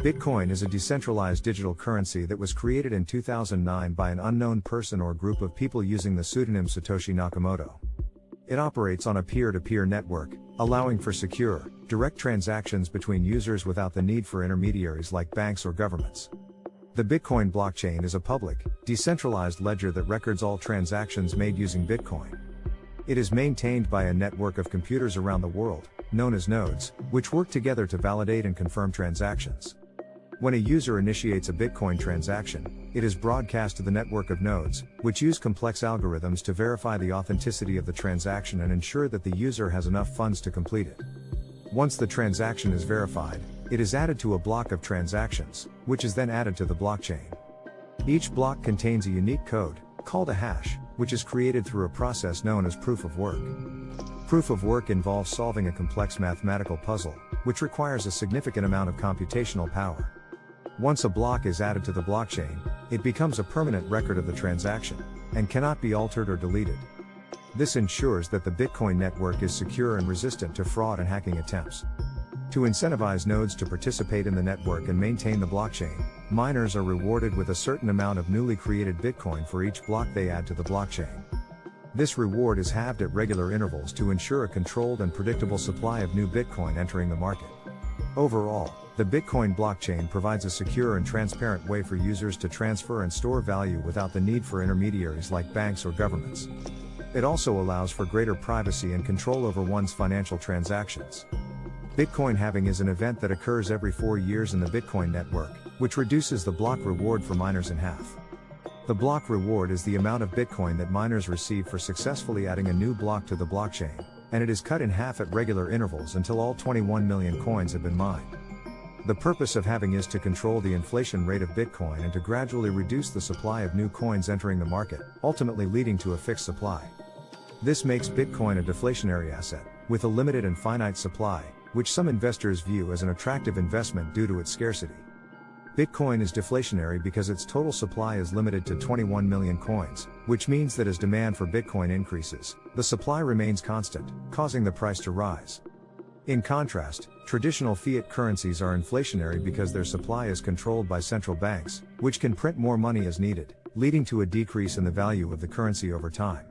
Bitcoin is a decentralized digital currency that was created in 2009 by an unknown person or group of people using the pseudonym Satoshi Nakamoto. It operates on a peer to peer network, allowing for secure, direct transactions between users without the need for intermediaries like banks or governments. The Bitcoin blockchain is a public, decentralized ledger that records all transactions made using Bitcoin. It is maintained by a network of computers around the world, known as nodes, which work together to validate and confirm transactions. When a user initiates a Bitcoin transaction, it is broadcast to the network of nodes, which use complex algorithms to verify the authenticity of the transaction and ensure that the user has enough funds to complete it. Once the transaction is verified, it is added to a block of transactions, which is then added to the blockchain. Each block contains a unique code, called a hash, which is created through a process known as proof of work. Proof of work involves solving a complex mathematical puzzle, which requires a significant amount of computational power. Once a block is added to the blockchain, it becomes a permanent record of the transaction, and cannot be altered or deleted. This ensures that the Bitcoin network is secure and resistant to fraud and hacking attempts. To incentivize nodes to participate in the network and maintain the blockchain, miners are rewarded with a certain amount of newly created Bitcoin for each block they add to the blockchain. This reward is halved at regular intervals to ensure a controlled and predictable supply of new Bitcoin entering the market. Overall, the Bitcoin blockchain provides a secure and transparent way for users to transfer and store value without the need for intermediaries like banks or governments. It also allows for greater privacy and control over one's financial transactions. Bitcoin halving is an event that occurs every four years in the Bitcoin network, which reduces the block reward for miners in half. The block reward is the amount of Bitcoin that miners receive for successfully adding a new block to the blockchain, and it is cut in half at regular intervals until all 21 million coins have been mined. The purpose of halving is to control the inflation rate of Bitcoin and to gradually reduce the supply of new coins entering the market, ultimately leading to a fixed supply. This makes Bitcoin a deflationary asset, with a limited and finite supply, which some investors view as an attractive investment due to its scarcity. Bitcoin is deflationary because its total supply is limited to 21 million coins, which means that as demand for Bitcoin increases, the supply remains constant, causing the price to rise. In contrast, traditional fiat currencies are inflationary because their supply is controlled by central banks, which can print more money as needed, leading to a decrease in the value of the currency over time.